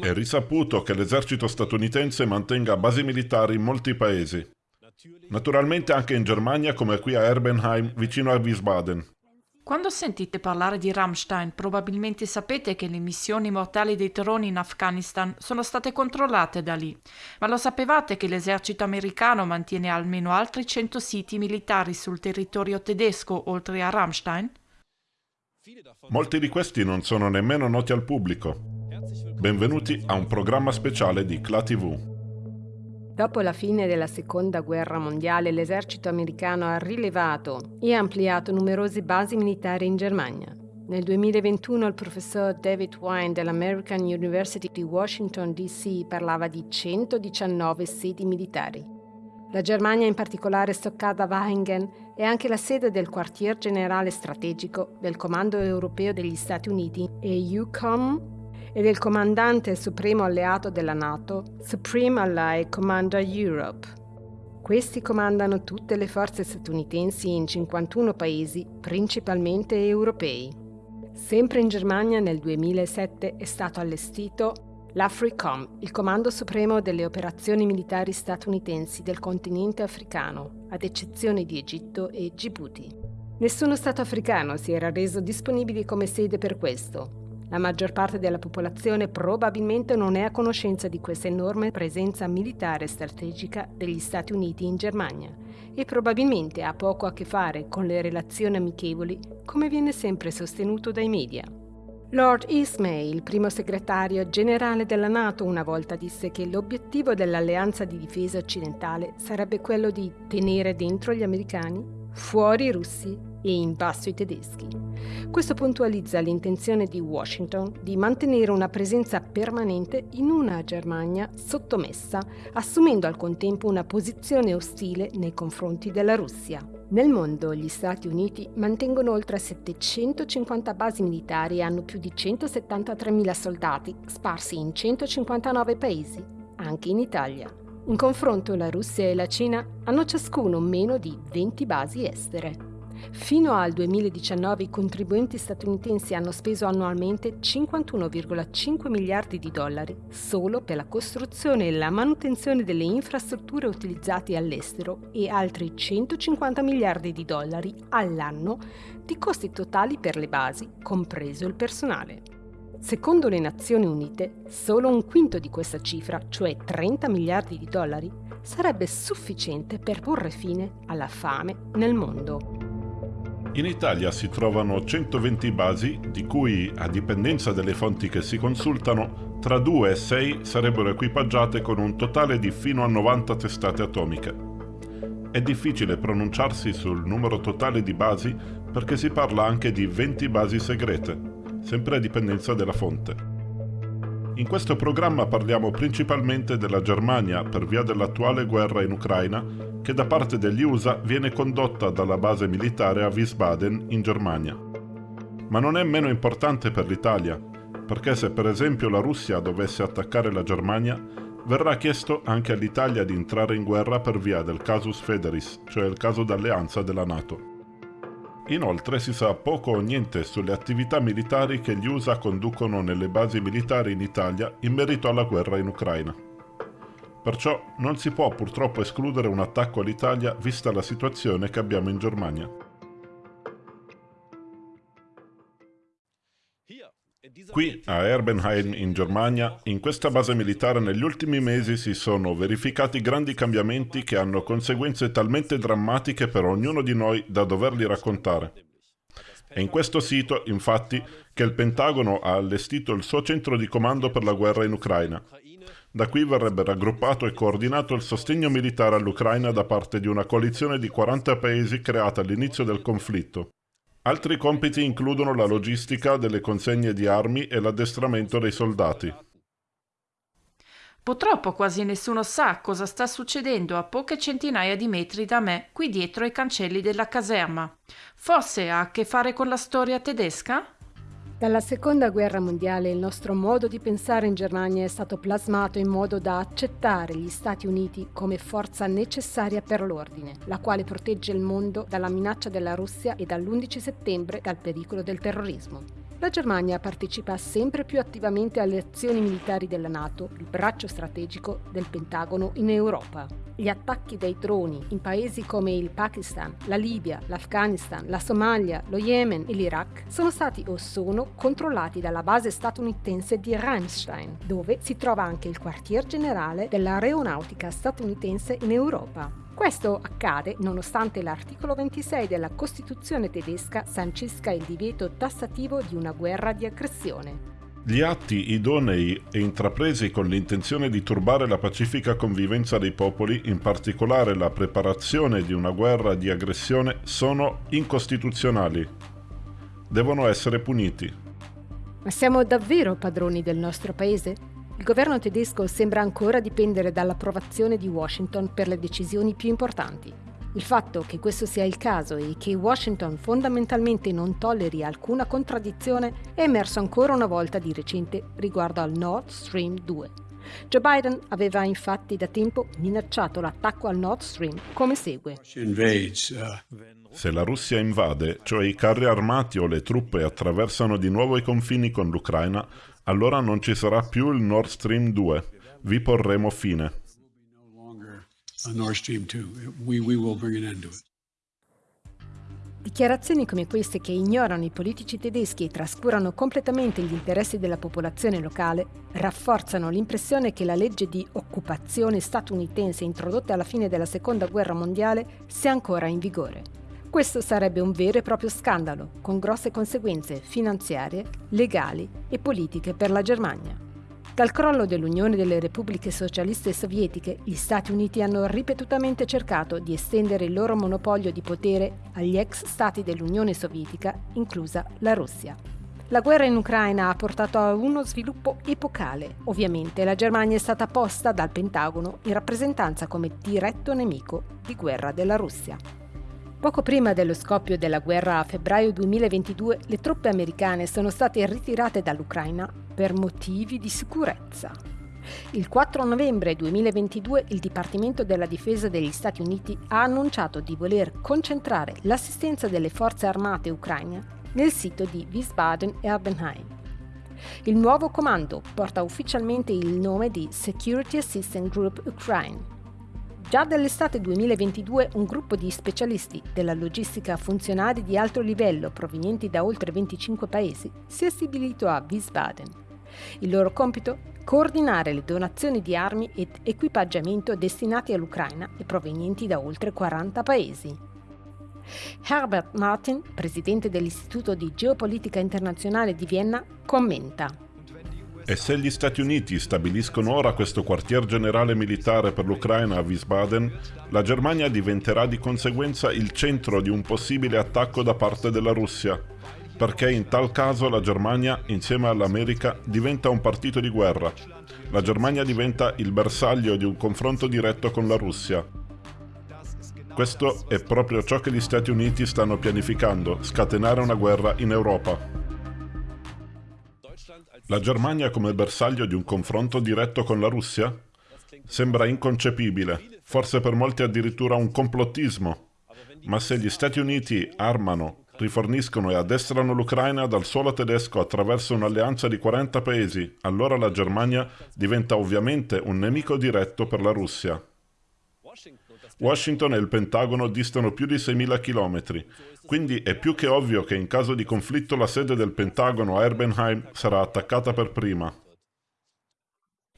È risaputo che l'esercito statunitense mantenga basi militari in molti paesi. Naturalmente anche in Germania come qui a Erbenheim vicino a Wiesbaden. Quando sentite parlare di Rammstein, probabilmente sapete che le missioni mortali dei droni in Afghanistan sono state controllate da lì. Ma lo sapevate che l'esercito americano mantiene almeno altri 100 siti militari sul territorio tedesco oltre a Rammstein? Molti di questi non sono nemmeno noti al pubblico. Benvenuti a un programma speciale di CLA TV. Dopo la fine della Seconda Guerra Mondiale, l'esercito americano ha rilevato e ampliato numerose basi militari in Germania. Nel 2021 il professor David Wine dell'American University di Washington DC parlava di 119 sedi militari. La Germania, in particolare Stoccarda-Waringen, è anche la sede del quartier generale strategico del Comando europeo degli Stati Uniti e EUCOM e del comandante supremo alleato della NATO, Supreme Allied Commander Europe. Questi comandano tutte le forze statunitensi in 51 paesi, principalmente europei. Sempre in Germania nel 2007 è stato allestito l'AFRICOM, il comando supremo delle operazioni militari statunitensi del continente africano, ad eccezione di Egitto e Djibouti. Nessuno Stato africano si era reso disponibile come sede per questo, la maggior parte della popolazione probabilmente non è a conoscenza di questa enorme presenza militare strategica degli Stati Uniti in Germania e probabilmente ha poco a che fare con le relazioni amichevoli, come viene sempre sostenuto dai media. Lord Ismay, il primo segretario generale della Nato, una volta disse che l'obiettivo dell'alleanza di difesa occidentale sarebbe quello di tenere dentro gli americani, fuori i russi e in basso i tedeschi. Questo puntualizza l'intenzione di Washington di mantenere una presenza permanente in una Germania sottomessa, assumendo al contempo una posizione ostile nei confronti della Russia. Nel mondo gli Stati Uniti mantengono oltre 750 basi militari e hanno più di 173.000 soldati sparsi in 159 paesi, anche in Italia. In confronto la Russia e la Cina hanno ciascuno meno di 20 basi estere. Fino al 2019 i contribuenti statunitensi hanno speso annualmente 51,5 miliardi di dollari solo per la costruzione e la manutenzione delle infrastrutture utilizzate all'estero e altri 150 miliardi di dollari all'anno di costi totali per le basi, compreso il personale. Secondo le Nazioni Unite, solo un quinto di questa cifra, cioè 30 miliardi di dollari, sarebbe sufficiente per porre fine alla fame nel mondo. In Italia si trovano 120 basi, di cui, a dipendenza delle fonti che si consultano, tra 2 e 6 sarebbero equipaggiate con un totale di fino a 90 testate atomiche. È difficile pronunciarsi sul numero totale di basi perché si parla anche di 20 basi segrete, sempre a dipendenza della fonte. In questo programma parliamo principalmente della Germania per via dell'attuale guerra in Ucraina che da parte degli USA viene condotta dalla base militare a Wiesbaden in Germania. Ma non è meno importante per l'Italia, perché se per esempio la Russia dovesse attaccare la Germania, verrà chiesto anche all'Italia di entrare in guerra per via del casus federis, cioè il caso d'alleanza della Nato. Inoltre si sa poco o niente sulle attività militari che gli USA conducono nelle basi militari in Italia in merito alla guerra in Ucraina. Perciò non si può purtroppo escludere un attacco all'Italia vista la situazione che abbiamo in Germania. Qui, a Erbenheim in Germania, in questa base militare negli ultimi mesi si sono verificati grandi cambiamenti che hanno conseguenze talmente drammatiche per ognuno di noi da doverli raccontare. È in questo sito, infatti, che il Pentagono ha allestito il suo centro di comando per la guerra in Ucraina, da qui verrebbe raggruppato e coordinato il sostegno militare all'Ucraina da parte di una coalizione di 40 paesi creata all'inizio del conflitto. Altri compiti includono la logistica delle consegne di armi e l'addestramento dei soldati. Purtroppo quasi nessuno sa cosa sta succedendo a poche centinaia di metri da me, qui dietro ai cancelli della caserma. Forse ha a che fare con la storia tedesca? Dalla seconda guerra mondiale il nostro modo di pensare in Germania è stato plasmato in modo da accettare gli Stati Uniti come forza necessaria per l'ordine, la quale protegge il mondo dalla minaccia della Russia e dall'11 settembre dal pericolo del terrorismo. La Germania partecipa sempre più attivamente alle azioni militari della Nato, il braccio strategico del Pentagono in Europa. Gli attacchi dei droni in paesi come il Pakistan, la Libia, l'Afghanistan, la Somalia, lo Yemen e l'Iraq sono stati o sono controllati dalla base statunitense di Ramstein, dove si trova anche il quartier generale dell'aeronautica statunitense in Europa. Questo accade nonostante l'articolo 26 della Costituzione tedesca sancisca il divieto tassativo di una guerra di aggressione. Gli atti idonei e intrapresi con l'intenzione di turbare la pacifica convivenza dei popoli, in particolare la preparazione di una guerra di aggressione, sono incostituzionali. Devono essere puniti. Ma siamo davvero padroni del nostro paese? Il governo tedesco sembra ancora dipendere dall'approvazione di Washington per le decisioni più importanti. Il fatto che questo sia il caso e che Washington fondamentalmente non tolleri alcuna contraddizione è emerso ancora una volta di recente riguardo al Nord Stream 2. Joe Biden aveva infatti da tempo minacciato l'attacco al Nord Stream come segue. Se la Russia invade, cioè i carri armati o le truppe attraversano di nuovo i confini con l'Ucraina, allora non ci sarà più il Nord Stream 2. Vi porremo fine. Dichiarazioni come queste che ignorano i politici tedeschi e trascurano completamente gli interessi della popolazione locale rafforzano l'impressione che la legge di occupazione statunitense introdotta alla fine della Seconda Guerra Mondiale sia ancora in vigore. Questo sarebbe un vero e proprio scandalo, con grosse conseguenze finanziarie, legali e politiche per la Germania. Dal crollo dell'Unione delle Repubbliche Socialiste Sovietiche, gli Stati Uniti hanno ripetutamente cercato di estendere il loro monopolio di potere agli ex stati dell'Unione Sovietica, inclusa la Russia. La guerra in Ucraina ha portato a uno sviluppo epocale. Ovviamente la Germania è stata posta dal Pentagono in rappresentanza come diretto nemico di guerra della Russia. Poco prima dello scoppio della guerra a febbraio 2022, le truppe americane sono state ritirate dall'Ucraina per motivi di sicurezza. Il 4 novembre 2022 il Dipartimento della Difesa degli Stati Uniti ha annunciato di voler concentrare l'assistenza delle forze armate ucraine nel sito di Wiesbaden-Erbenheim. Il nuovo comando porta ufficialmente il nome di Security Assistance Group Ukraine Già dall'estate 2022 un gruppo di specialisti della logistica funzionari di alto livello provenienti da oltre 25 paesi si è stabilito a Wiesbaden. Il loro compito? Coordinare le donazioni di armi ed equipaggiamento destinati all'Ucraina e provenienti da oltre 40 paesi. Herbert Martin, presidente dell'Istituto di Geopolitica Internazionale di Vienna, commenta e se gli Stati Uniti stabiliscono ora questo quartier generale militare per l'Ucraina a Wiesbaden, la Germania diventerà di conseguenza il centro di un possibile attacco da parte della Russia, perché in tal caso la Germania, insieme all'America, diventa un partito di guerra. La Germania diventa il bersaglio di un confronto diretto con la Russia. Questo è proprio ciò che gli Stati Uniti stanno pianificando, scatenare una guerra in Europa. La Germania come bersaglio di un confronto diretto con la Russia? Sembra inconcepibile, forse per molti addirittura un complottismo. Ma se gli Stati Uniti armano, riforniscono e addestrano l'Ucraina dal suolo tedesco attraverso un'alleanza di 40 paesi, allora la Germania diventa ovviamente un nemico diretto per la Russia. Washington e il Pentagono distano più di 6.000 chilometri, quindi è più che ovvio che in caso di conflitto la sede del Pentagono a Erbenheim sarà attaccata per prima.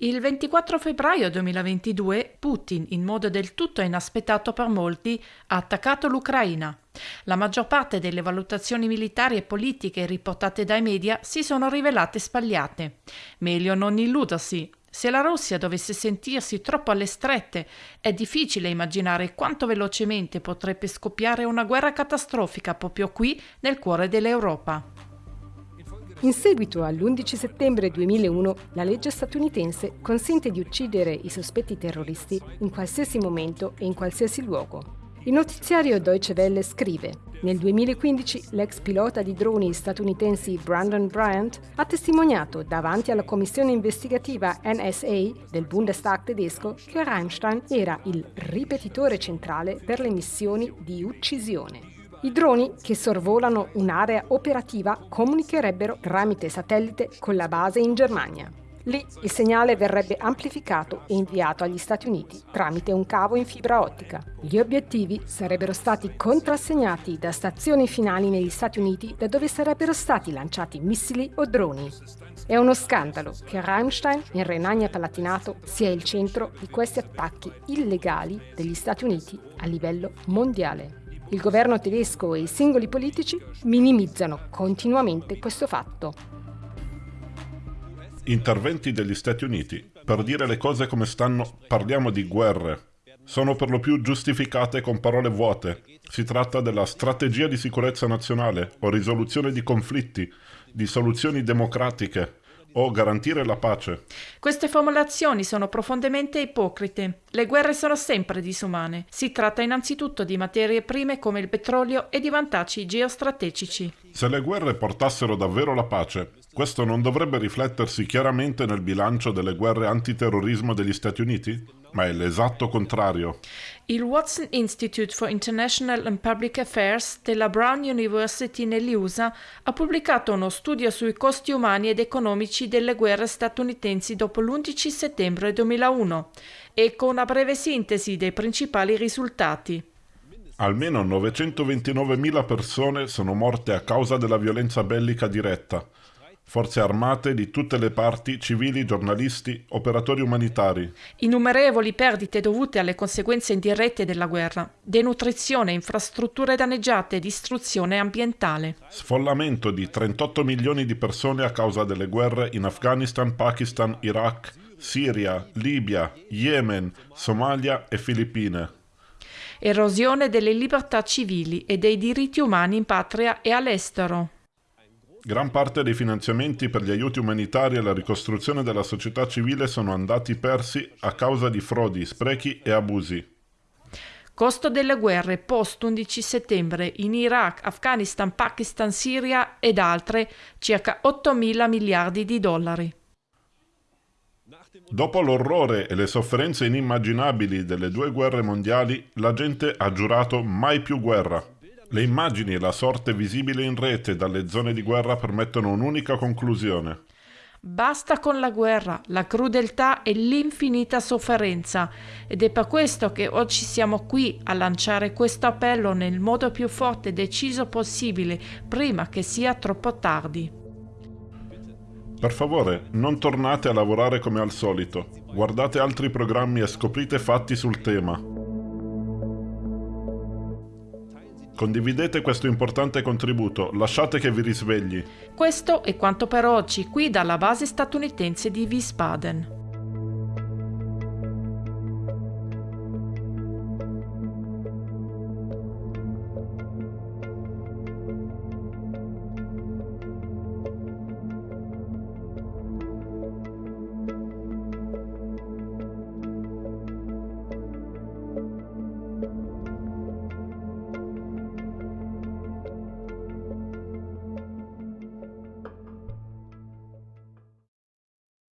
Il 24 febbraio 2022 Putin, in modo del tutto inaspettato per molti, ha attaccato l'Ucraina. La maggior parte delle valutazioni militari e politiche riportate dai media si sono rivelate sbagliate. Meglio non illudersi, se la Russia dovesse sentirsi troppo alle strette, è difficile immaginare quanto velocemente potrebbe scoppiare una guerra catastrofica proprio qui nel cuore dell'Europa. In seguito all'11 settembre 2001, la legge statunitense consente di uccidere i sospetti terroristi in qualsiasi momento e in qualsiasi luogo. Il notiziario Deutsche Welle scrive nel 2015 l'ex pilota di droni statunitensi Brandon Bryant ha testimoniato davanti alla commissione investigativa NSA del Bundestag tedesco che Rammstein era il ripetitore centrale per le missioni di uccisione. I droni che sorvolano un'area operativa comunicherebbero tramite satellite con la base in Germania. Lì il segnale verrebbe amplificato e inviato agli Stati Uniti tramite un cavo in fibra ottica. Gli obiettivi sarebbero stati contrassegnati da stazioni finali negli Stati Uniti da dove sarebbero stati lanciati missili o droni. È uno scandalo che Rammstein in Renania Palatinato sia il centro di questi attacchi illegali degli Stati Uniti a livello mondiale. Il governo tedesco e i singoli politici minimizzano continuamente questo fatto. Interventi degli Stati Uniti. Per dire le cose come stanno, parliamo di guerre. Sono per lo più giustificate con parole vuote. Si tratta della strategia di sicurezza nazionale o risoluzione di conflitti, di soluzioni democratiche, o garantire la pace. Queste formulazioni sono profondamente ipocrite. Le guerre sono sempre disumane. Si tratta innanzitutto di materie prime come il petrolio e di vantaggi geostrategici. Se le guerre portassero davvero la pace, questo non dovrebbe riflettersi chiaramente nel bilancio delle guerre antiterrorismo degli Stati Uniti? Ma è l'esatto contrario. Il Watson Institute for International and Public Affairs della Brown University negli USA ha pubblicato uno studio sui costi umani ed economici delle guerre statunitensi dopo l'11 settembre 2001 e con una breve sintesi dei principali risultati. Almeno 929.000 persone sono morte a causa della violenza bellica diretta, forze armate di tutte le parti, civili, giornalisti, operatori umanitari. Innumerevoli perdite dovute alle conseguenze indirette della guerra, denutrizione, infrastrutture danneggiate, distruzione ambientale. Sfollamento di 38 milioni di persone a causa delle guerre in Afghanistan, Pakistan, Iraq, Siria, Libia, Yemen, Somalia e Filippine. Erosione delle libertà civili e dei diritti umani in patria e all'estero. Gran parte dei finanziamenti per gli aiuti umanitari e la ricostruzione della società civile sono andati persi a causa di frodi, sprechi e abusi. Costo delle guerre post-11 settembre in Iraq, Afghanistan, Pakistan, Siria ed altre circa 8 mila miliardi di dollari. Dopo l'orrore e le sofferenze inimmaginabili delle due guerre mondiali, la gente ha giurato mai più guerra. Le immagini e la sorte visibile in rete dalle zone di guerra permettono un'unica conclusione. Basta con la guerra, la crudeltà e l'infinita sofferenza ed è per questo che oggi siamo qui a lanciare questo appello nel modo più forte e deciso possibile prima che sia troppo tardi. Per favore, non tornate a lavorare come al solito. Guardate altri programmi e scoprite fatti sul tema. Condividete questo importante contributo, lasciate che vi risvegli. Questo è quanto per oggi qui dalla base statunitense di Wiesbaden.